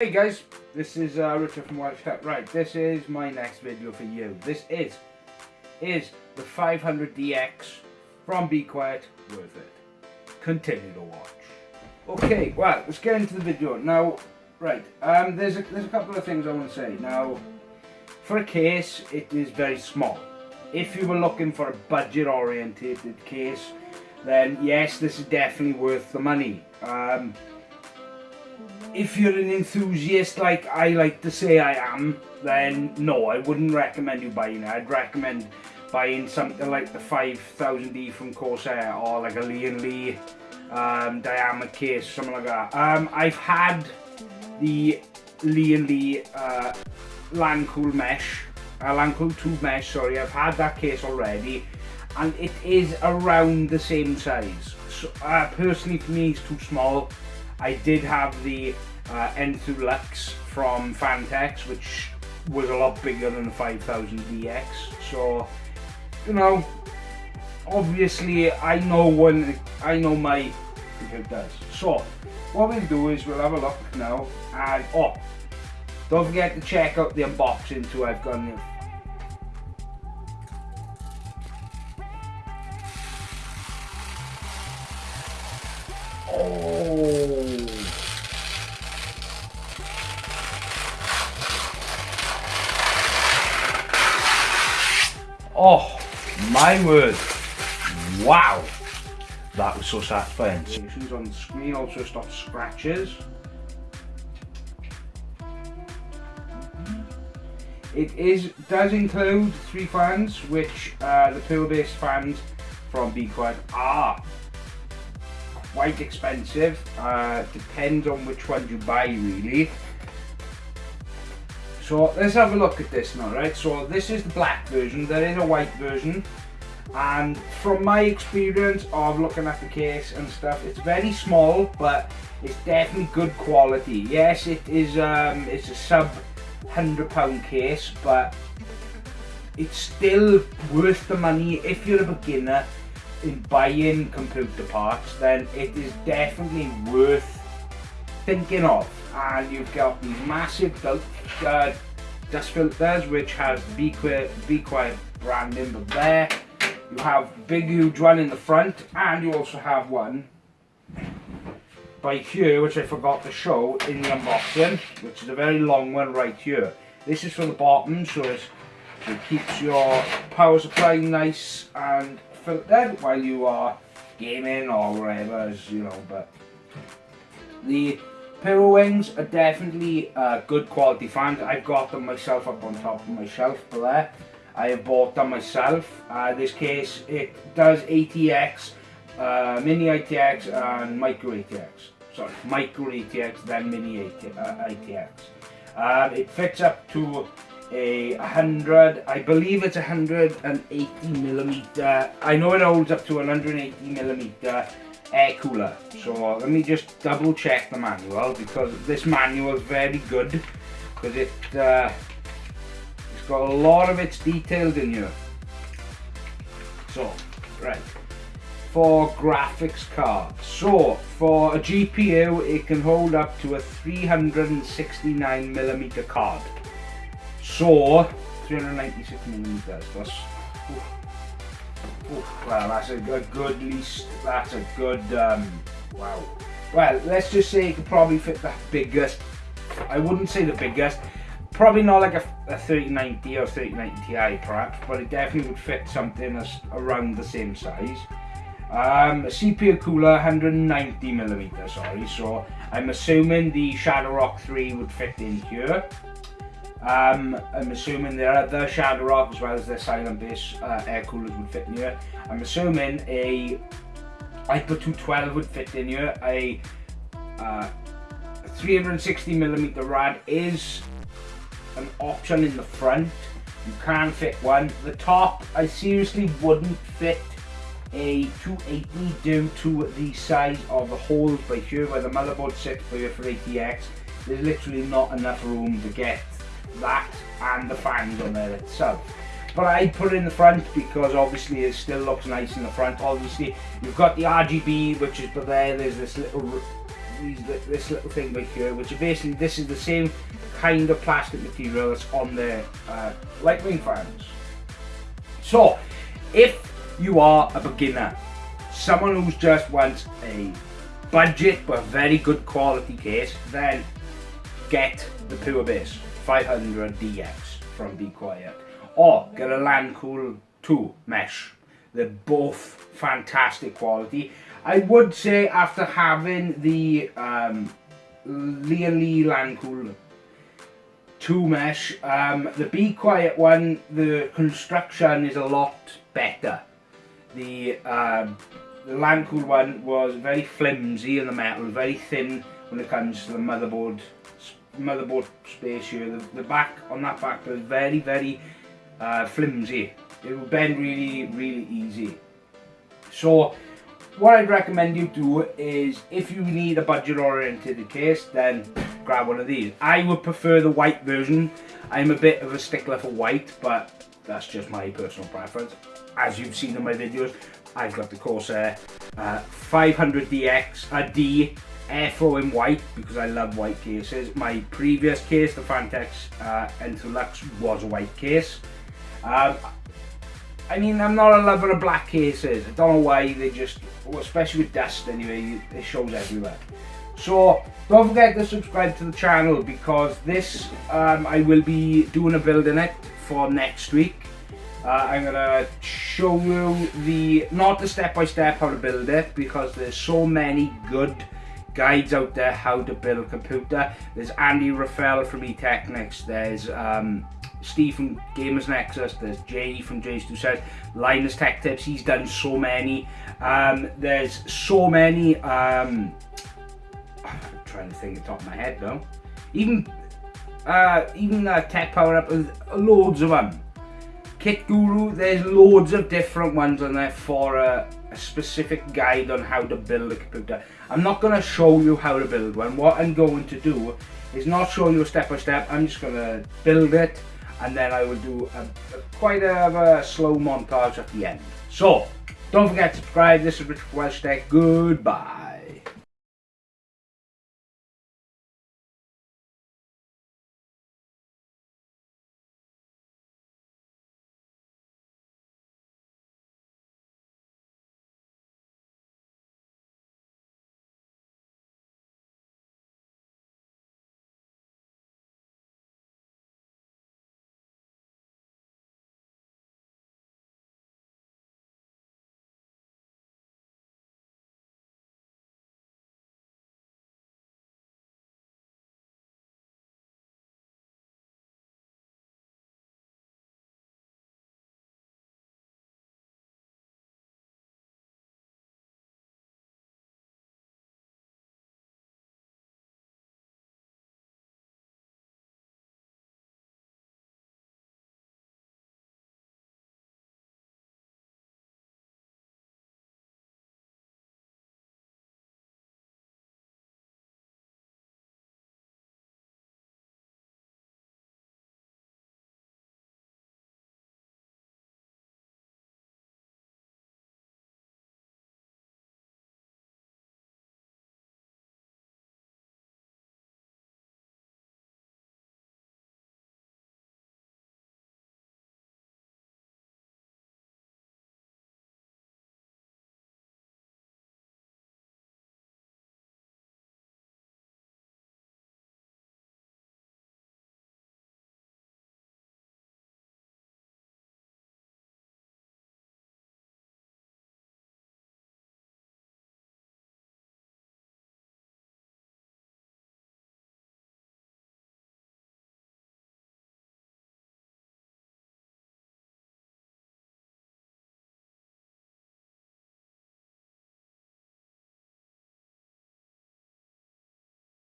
Hey guys, this is uh, Richard from Welsh Tech. Right, this is my next video for you. This is is the 500DX from Be Quiet worth it. Continue to watch. Okay, well, let's get into the video now. Right, um, there's a there's a couple of things I want to say now. For a case, it is very small. If you were looking for a budget-oriented case, then yes, this is definitely worth the money. Um, if you're an enthusiast like I like to say I am, then no, I wouldn't recommend you buying it. I'd recommend buying something like the 5000D from Corsair or like a Lian Li um, diamond case, something like that. Um, I've had the Lian Li uh, Lancool mesh, uh, Lancool tube mesh, sorry, I've had that case already and it is around the same size. So, uh, personally for me it's too small. I did have the uh, Enthoo Lux from Phanteks, which was a lot bigger than the 5000 DX. So, you know, obviously I know when I know my computer does. So, what we'll do is we'll have a look now and oh, don't forget to check out the unboxing too. I've got. Oh, my word. Wow. That was so satisfying. Notifications on the screen also stop scratches. It is does include three fans, which uh, the pearl-based fans from Be Quiet are quite expensive. Uh, depends on which one you buy really. So let's have a look at this now, right? So this is the black version, there is a white version. And from my experience of looking at the case and stuff, it's very small, but it's definitely good quality. Yes, it is um, it's a sub 100 pound case, but it's still worth the money if you're a beginner in buying computer parts, then it is definitely worth thinking of. And you've got these massive uh, dust filters, which has Be Quiet, Be Quiet branding, but there you have big huge one in the front, and you also have one by here, which I forgot to show in the unboxing, which is a very long one right here. This is for the bottom, so it keeps your power supply nice and filtered while you are gaming or whatever, as you know, but the Pure Wings are definitely good quality fans. I've got them myself up on top of my shelf there. I have bought them myself. Uh, this case, it does ATX, uh, mini ATX and micro ATX. Sorry, micro ATX, then mini ATX. Uh, um, it fits up to a 100, I believe it's 180 millimeter. I know it holds up to 180 millimeter air cooler. So let me just double check the manual because this manual is very good because it uh, it's got a lot of its details in here. So, right. For graphics card. So, for a GPU, it can hold up to a 369 millimeter card. So, 396 millimeters. That's, well, that's a, a, good least. That's a good. Um, wow. Well, let's just say it could probably fit the biggest. I wouldn't say the biggest. Probably not like a, a 3090 or 3090 Ti perhaps, but it definitely would fit something that's around the same size. Um, CPU cooler 190 millimeters, sorry. So I'm assuming the Shadow Rock 3 would fit in here. Um, I'm assuming there are the Shadow Rock as well as the silent base uh, air coolers would fit in here. I'm assuming a Hyper 212 would fit in here. A uh, 360mm rad is an option in the front. You can fit one. The top, I seriously wouldn't fit a 280 due to the size of the holes by here where the motherboard sits for ATX. There's literally not enough room to get that and the fans on there itself. But I put it in the front because obviously it still looks nice in the front. Obviously you've got the RGB which is but there, there's this little this little thing right here, which basically this is the same kind of plastic material that's on the uh, Lightwing fans. So, if you are a beginner, someone who's just wants a budget but very good quality case, then get the Pure Base 500 DX from Be Quiet. Or get a Lancool 2 mesh. They're both fantastic quality. I would say after having the um, Lian Li Lancool 2 mesh, um, the Be Quiet one, the construction is a lot better. The, um, the one was very flimsy in the metal, very thin when it comes to the motherboard motherboard space here. The, the back on that back was very very uh, flimsy. It will bend really really easy. So what I'd recommend you do is if you need a budget oriented case then grab one of these. I would prefer the white version. I'm a bit of a stickler for white but that's just my personal preference. As you've seen in my videos I've got the Corsair uh, 500DX, a D airflow in white because I love white cases. My previous case, the Phanteks uh, Enthoo Lux, was a white case. Um, I mean, I'm not a lover of black cases. I don't know why they just, well, especially with dust anyway, it shows everywhere. So don't forget to subscribe to the channel because this, um, I will be doing a build in it for next week. Uh, I'm gonna show you the, not the step-by-step -step how to build it because there's so many good guides out there how to build a computer. There's Andy Ruffell from eTeknix, there's um, Steve from Gamers Nexus, there's Jay from JayzTwoCents, Linus Tech Tips, he's done so many. Um, there's so many, um, I'm trying to think the top of my head now. Even, uh, even uh, Tech Power Up, loads of them. Kit Guru, there's loads of different ones on there for uh, a specific guide on how to build a computer. I'm not going to show you how to build one. What I'm going to do is not show you a step by step. I'm just going to build it and then I will do a, a, quite a, a, slow montage at the end. So, don't forget to subscribe. This is Richard Welsh Tech. Goodbye.